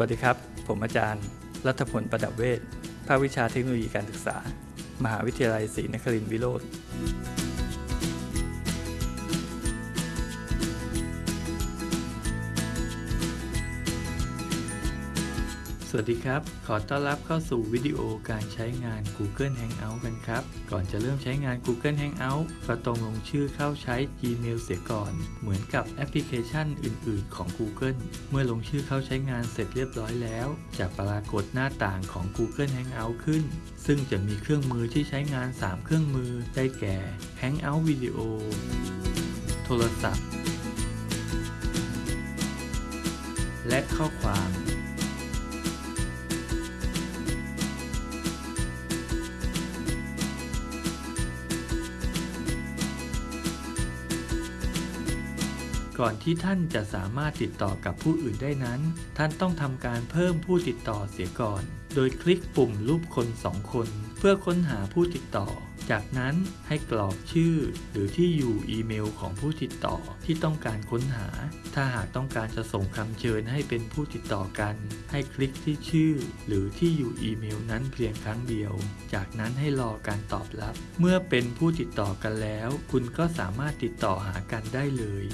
วัสดีครับ ผมอาจารย์ รัฐพลประดับเวชภาควิชาเทคโนโลยีการศึกษา มหาวิทยาลัยศรีนครินทร์วิโรธ สวัสดีครับ ขอต้อนรับเข้าสู่วิดีโอการใช้งาน Google Hangout กันครับ ก่อนจะเริ่มใช้งาน Google Hangout ก็ต้องลงชื่อเข้าใช้ Gmail เสียก่อน เหมือนกับแอปพลิเคชันอื่น ๆ ของ Google เมื่อลงชื่อเข้าใช้งานเสร็จเรียบร้อยแล้ว จะปรากฏหน้าต่างของ Google Hangout ขึ้น ซึ่งจะมีเครื่องมือที่ใช้งาน 3 เครื่องมือ ได้แก่ Hangout Video โทรศัพท์ และข้อความ ก่อนที่ท่านจะสามารถติดต่อกับผู้อื่นได้นั้น ท่านต้องทำการเพิ่มผู้ติดต่อเสียก่อน โดยคลิกปุ่มรูปคนสองคน เพื่อค้นหาผู้ติดต่อ จากนั้นให้กรอกชื่อ หรือที่อยู่อีเมลของผู้ติดต่อที่ต้องการค้นหา ถ้าหากต้องการจะส่งคำเชิญให้เป็นผู้ติดต่อกัน ให้คลิกที่ชื่อ หรือที่อยู่อีเมลนั้นเพียงครั้งเดียว จากนั้นให้รอการตอบรับ เมื่อเป็นผู้ติดต่อกันแล้ว คุณก็สามารถติดต่อหากันได้เลย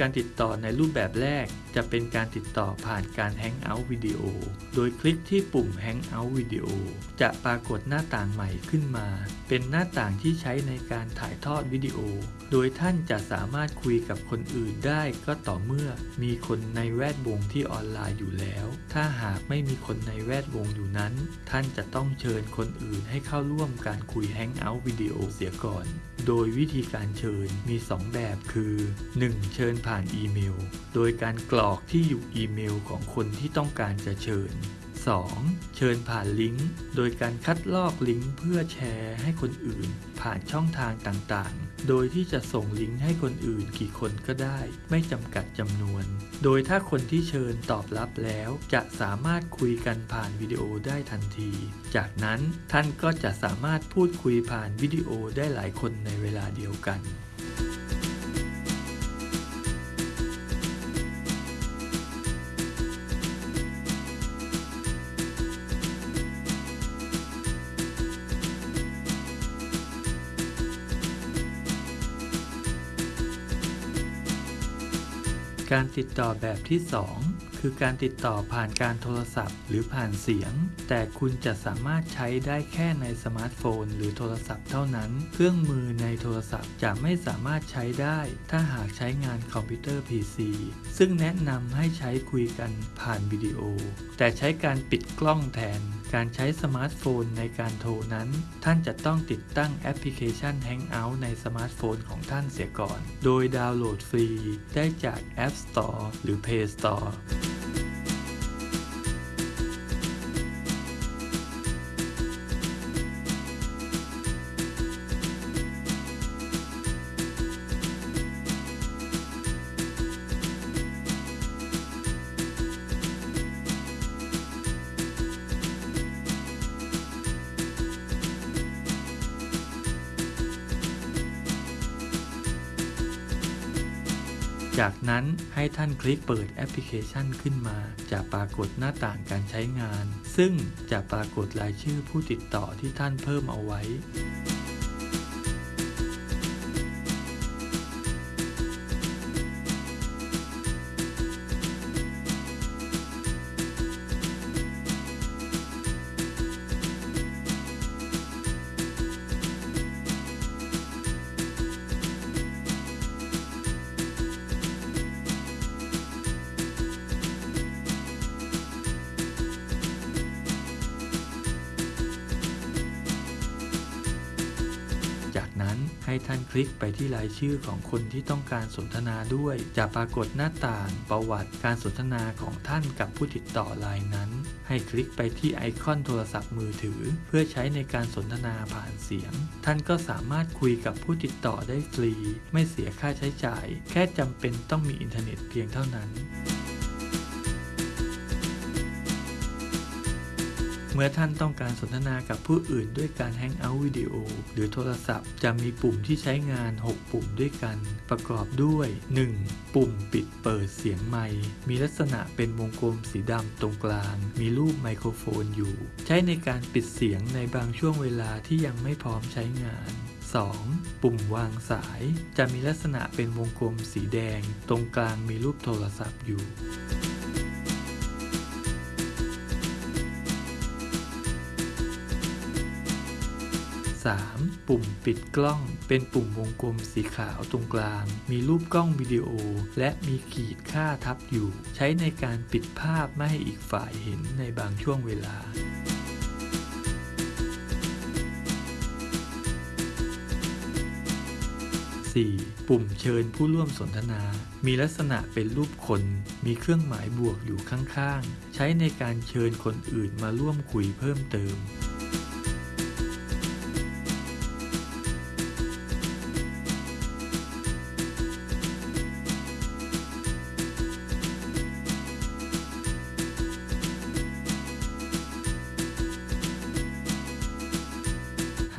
การติดต่อในรูปแบบแรก จะเป็นการติดต่อผ่านการ Hangout วิดีโอ โดยคลิกที่ปุ่ม Hangout วิดีโอจะปรากฏหน้าต่างใหม่ขึ้นมา เป็นหน้าต่างที่ใช้ในการถ่ายทอดวิดีโอ โดยท่านจะสามารถคุยกับคนอื่นได้ก็ต่อเมื่อมีคนในแวดวงที่ออนไลน์อยู่แล้ว ถ้าหากไม่มีคนในแวดวงอยู่นั้น ท่านจะต้องเชิญคนอื่นให้เข้าร่วมการคุย Hangout วิดีโอเสียก่อน โดยวิธีการเชิญมี 2 แบบคือ 1. เชิญผ่านอีเมลโดยการกรอกที่อยู่อีเมลของคนที่ต้องการจะเชิญ 2. เชิญผ่านลิงก์ โดยการคัดลอกลิงก์เพื่อแชร์ให้คนอื่น ผ่านช่องทางต่างๆ โดยที่จะส่งลิงก์ให้คนอื่นกี่คนก็ได้ ไม่จำกัดจำนวน โดยถ้าคนที่เชิญตอบรับแล้ว จะสามารถคุยกันผ่านวิดีโอได้ทันที จากนั้นท่านก็จะสามารถพูดคุยผ่านวิดีโอได้หลายคนในเวลาเดียวกัน การติดต่อแบบที่ 2 คือการติดต่อผ่านการโทรศัพท์ หรือผ่านเสียง แต่คุณจะสามารถใช้ได้แค่ในสมาร์ทโฟน หรือโทรศัพท์เท่านั้น เครื่องมือในโทรศัพท์จะไม่สามารถใช้ได้ ถ้าหากใช้งานคอมพิวเตอร์ PC ซึ่งแนะนำให้ใช้คุยกันผ่านวิดีโอ แต่ใช้การปิดกล้องแทน การใช้สมาร์ทโฟนในการโทรนั้น ท่านจะต้องติดตั้งแอปพลิเคชัน Hangout ในสมาร์ทโฟนของท่านเสียก่อน โดยดาวน์โหลดฟรีได้จาก App Store หรือ Play Store จากนั้นให้ท่านคลิกเปิดแอปพลิเคชันขึ้นมา จะปรากฏหน้าต่างการใช้งาน ซึ่งจะปรากฏรายชื่อผู้ติดต่อที่ท่านเพิ่มเอาไว้ ท่านคลิกไปที่รายชื่อของคนที่ต้องการสนทนาด้วย จะปรากฏหน้าต่างประวัติการสนทนาของท่านกับผู้ติดต่อรายนั้น ให้คลิกไปที่ไอคอนโทรศัพท์มือถือ เพื่อใช้ในการสนทนาผ่านเสียง ท่านก็สามารถคุยกับผู้ติดต่อได้ฟรี ไม่เสียค่าใช้จ่าย แค่จำเป็นต้องมีอินเทอร์เน็ตเพียงเท่านั้น เมื่อท่านต้องการสนทนากับผู้อื่นด้วยการ Hangout วิดีโอหรือโทรศัพท์ จะมีปุ่มที่ใช้งาน 6 ปุ่มด้วยกัน ประกอบด้วย 1. ปุ่มปิดเปิดเสียงไมค์มีลักษณะเป็นวงกลมสีดำตรงกลาง มีรูปไมโครโฟนอยู่ ใช้ในการปิดเสียงในบางช่วงเวลาที่ยังไม่พร้อมใช้งาน 2. ปุ่มวางสาย จะมีลักษณะเป็นวงกลมสีแดง ตรงกลางมีรูปโทรศัพท์อยู่ 3. ปุ่มปิดกล้อง เป็นปุ่มวงกลมสีขาวตรงกลาง มีรูปกล้องวิดีโอ และมีขีดค่าทับอยู่ ใช้ในการปิดภาพไม่ให้อีกฝ่ายเห็นในบางช่วงเวลา 4. ปุ่มเชิญผู้ร่วมสนทนา มีลักษณะเป็นรูปคน มีเครื่องหมายบวกอยู่ข้างๆ ใช้ในการเชิญคนอื่นมาร่วมคุยเพิ่มเติม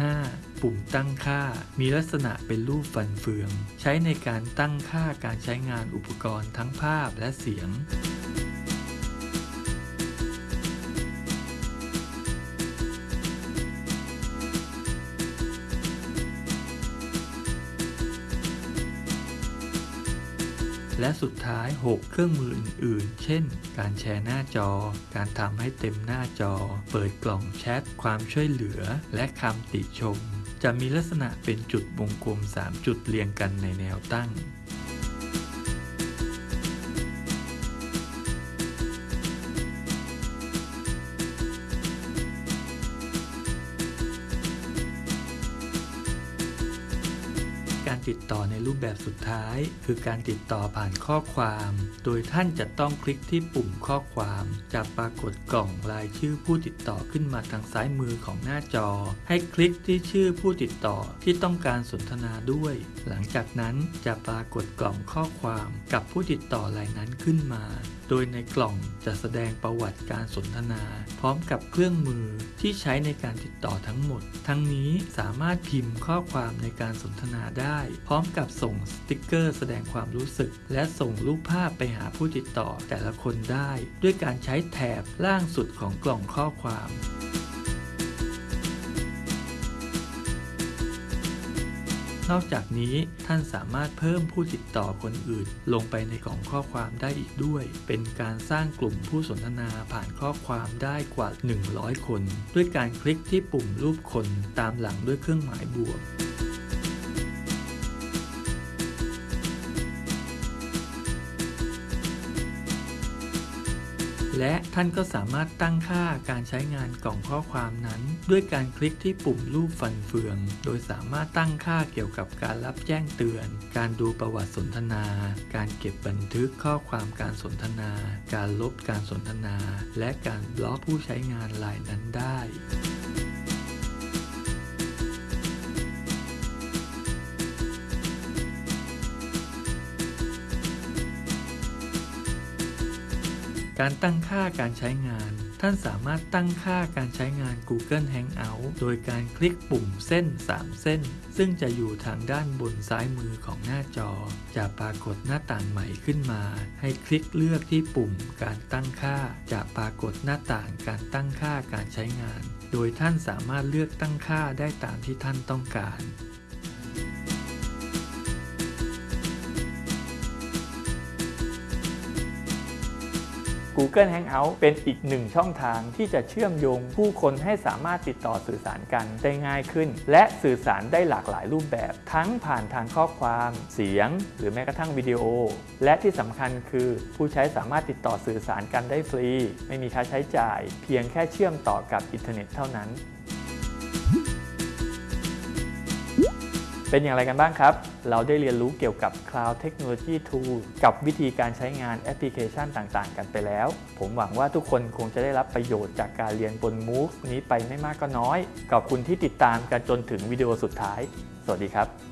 5. ปุ่มตั้งค่า มีลักษณะเป็นรูปฟันเฟือง ใช้ในการตั้งค่าการใช้งานอุปกรณ์ทั้งภาพและเสียง และสุดท้าย 6 เครื่องมืออื่นๆ เช่น การแชร์หน้าจอ การทำให้เต็มหน้าจอ เปิดกล่องแชท ความช่วยเหลือ และคำติชม จะมีลักษณะเป็นจุดวงกลม 3 จุดเรียงกันในแนวตั้ง การติดต่อในรูปแบบสุดท้าย คือการติดต่อผ่านข้อความ โดยท่านจะต้องคลิกที่ปุ่มข้อความ จะปรากฏกล่องรายชื่อผู้ติดต่อขึ้นมาทางซ้ายมือของหน้าจอ ให้คลิกที่ชื่อผู้ติดต่อที่ต้องการสนทนาด้วย หลังจากนั้นจะปรากฏกล่องข้อความกับผู้ติดต่อรายนั้นขึ้นมา โดยในกล่องจะแสดงประวัติการสนทนา พร้อมกับเครื่องมือที่ใช้ในการติดต่อทั้งหมด ทั้งนี้สามารถพิมพ์ข้อความในการสนทนาได้พร้อมกับส่งสติกเกอร์แสดงความรู้สึก และส่งรูปภาพไปหาผู้ติดต่อแต่ละคนได้ ด้วยการใช้แถบล่างสุดของกล่องข้อความนอกจากนี้ท่านสามารถเพิ่มผู้ติดต่อคนอื่น ลงไปในกล่องข้อความได้อีกด้วย เป็นการสร้างกลุ่มผู้สนทนาผ่านข้อความได้กว่า 100 คน ด้วยการคลิกที่ปุ่มรูปคนตามหลังด้วยเครื่องหมายบวก และท่านก็สามารถตั้งค่าการใช้งานกล่องข้อความนั้น ด้วยการคลิกที่ปุ่มรูปฟันเฟือง โดยสามารถตั้งค่าเกี่ยวกับการรับแจ้งเตือน การดูประวัติสนทนา การเก็บบันทึกข้อความการสนทนา การลบการสนทนา และการบล็อกผู้ใช้งานรายนั้นได้ การตั้งค่าการใช้งาน ท่านสามารถตั้งค่าการใช้งาน Google Hangout โดยการคลิกปุ่มเส้น 3 เส้น ซึ่งจะอยู่ทางด้านบนซ้ายมือของหน้าจอ จะปรากฏหน้าต่างใหม่ขึ้นมา ให้คลิกเลือกที่ปุ่มการตั้งค่า จะปรากฏหน้าต่างการตั้งค่าการใช้งาน โดยท่านสามารถเลือกตั้งค่าได้ตามที่ท่านต้องการ Google Hangout เป็นอีกหนึ่งช่องทางที่จะเชื่อมโยงผู้คนให้สามารถติดต่อสื่อสารกันได้ง่ายขึ้น และสื่อสารได้หลากหลายรูปแบบ ทั้งผ่านทางข้อความ เสียง หรือแม้กระทั่งวิดีโอ และที่สำคัญคือผู้ใช้สามารถติดต่อสื่อสารกันได้ฟรี ไม่มีค่าใช้จ่าย เพียงแค่เชื่อมต่อกับอินเทอร์เน็ตเท่านั้น เป็นอย่างไรกันบ้างครับ เราได้เรียนรู้เกี่ยวกับ Cloud Technology Tool กับวิธีการใช้งานแอปพลิเคชันต่างๆ กันไปแล้ว ผมหวังว่าทุกคนคงจะได้รับประโยชน์จากการเรียนบน MOOC นี้ไปไม่มากก็น้อย ขอบคุณที่ติดตามกันจนถึงวิดีโอสุดท้าย สวัสดีครับ